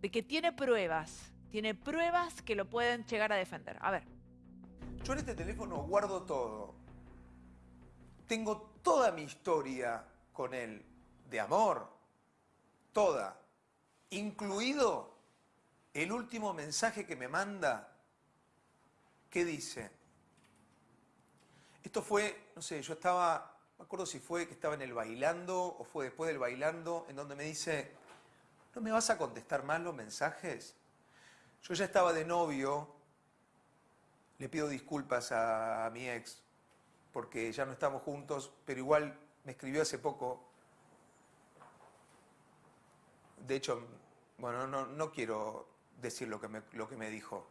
de que tiene pruebas, tiene pruebas que lo pueden llegar a defender. A ver. Yo en este teléfono guardo todo. Tengo toda mi historia con él, de amor, toda, incluido el último mensaje que me manda, ¿qué dice? Esto fue, no sé, yo estaba, me acuerdo si fue que estaba en el bailando o fue después del bailando, en donde me dice, ¿no me vas a contestar más los mensajes? Yo ya estaba de novio, le pido disculpas a, mi ex, porque ya no estamos juntos, pero igual me escribió hace poco. De hecho, bueno, no, quiero decir lo que, me, lo que me dijo.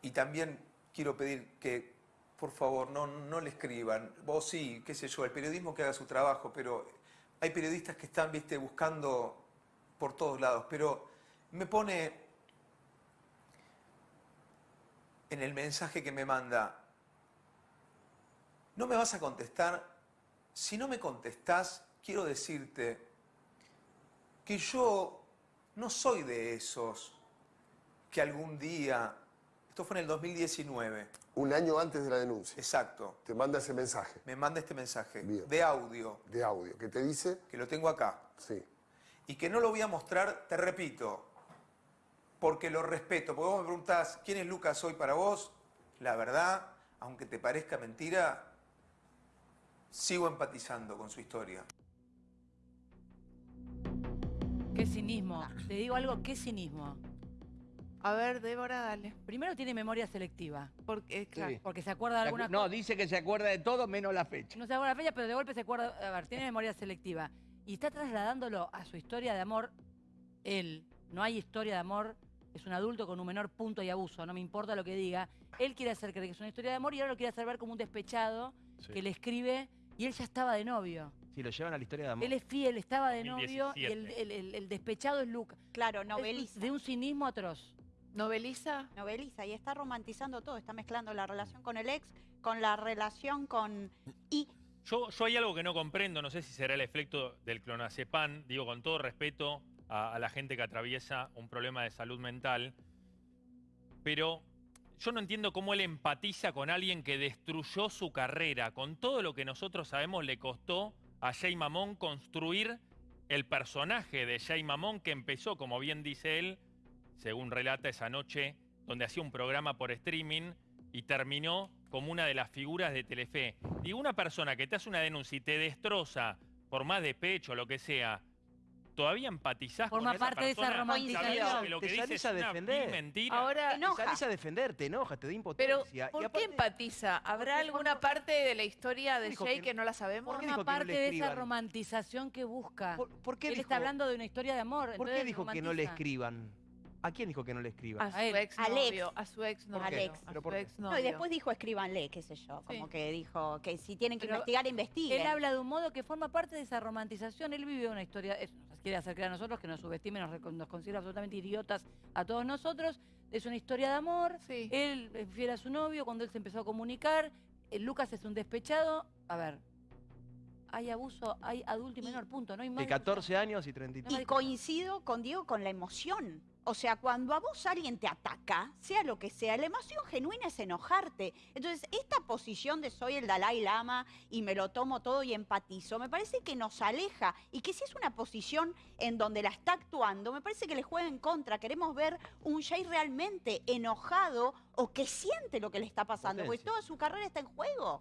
Y también quiero pedir que, por favor, no, no le escriban. Vos sí, qué sé yo, el periodismo que haga su trabajo, pero hay periodistas que están, viste, buscando por todos lados. Pero me pone en el mensaje que me manda, no me vas a contestar. Si no me contestás, quiero decirte que yo no soy de esos que algún día, esto fue en el 2019. Un año antes de la denuncia. Exacto. Te manda ese mensaje. Me manda este mensaje de audio. De audio. ¿Qué te dice? Que lo tengo acá. Sí. Y que no lo voy a mostrar, te repito, porque lo respeto. Porque vos me preguntás, ¿quién es Lucas hoy para vos? La verdad, aunque te parezca mentira, sigo empatizando con su historia. Qué cinismo. Te digo algo, qué cinismo. A ver, Débora, dale. Primero tiene memoria selectiva. Porque, claro. Porque se acuerda de alguna No, dice que se acuerda de todo menos la fecha. No se acuerda de la fecha, pero de golpe se acuerda... A ver, tiene memoria selectiva. Y está trasladándolo a su historia de amor. Él, no hay historia de amor es un adulto con un menor punto y abuso, no me importa lo que diga. Él quiere hacer creer que es una historia de amor y ahora lo quiere hacer ver como un despechado que le escribe y él ya estaba de novio. Sí, lo llevan a la historia de amor. Él es fiel, estaba de novio y el, despechado es Luca. Claro, noveliza. de un cinismo atroz. ¿Noveliza? Noveliza y está romantizando todo, está mezclando la relación con el ex con la relación con... Y yo, yo hay algo que no comprendo, no sé si será el efecto del clonazepam, digo con todo respeto, a, la gente que atraviesa un problema de salud mental, pero yo no entiendo cómo él empatiza con alguien que destruyó su carrera, con todo lo que nosotros sabemos le costó a Jay Mamón construir el personaje de Jay Mamón que empezó, como bien dice él, según relata esa noche, donde hacía un programa por streaming y terminó como una de las figuras de Telefe. Digo, una persona que te hace una denuncia y te destroza por más de pecho o lo que sea, todavía empatizás Forma con parte de esa romantización. Lo que te dices salís a defender. mentira. Ahora, te salís a defender, te enoja, te da Pero, impotencia. ¿por qué empatiza? ¿Habrá alguna parte de la historia de Jay que, no la sabemos? Forma parte de esa romantización que busca. ¿Por, qué Él está hablando de una historia de amor. ¿Por qué dijo que no le escriban? ¿A quién dijo que no le escriba? A su ex novio, a su ex novio. Alex. A su ex No, y después dijo escríbanle, qué sé yo, como que dijo que si tienen que investigar, investiguen. Él habla de un modo que forma parte de esa romantización. Él vive una historia, nos quiere hacer creer a nosotros, que nos subestime, nos, nos considera absolutamente idiotas a todos nosotros. Es una historia de amor. Él es fiel a su novio cuando él se empezó a comunicar. Eh, Lucas es un despechado. A ver, hay abuso, hay adulto y menor, punto. No hay más. De 14 años y 33. Y coincido con Diego con la emoción. O sea, cuando a vos alguien te ataca, sea lo que sea, la emoción genuina es enojarte. Entonces, esta posición de soy el Dalai Lama y me lo tomo todo y empatizo, me parece que nos aleja y que si es una posición en donde la está actuando, me parece que le juega en contra. Queremos ver un Jay realmente enojado o que siente lo que le está pasando, porque toda su carrera está en juego.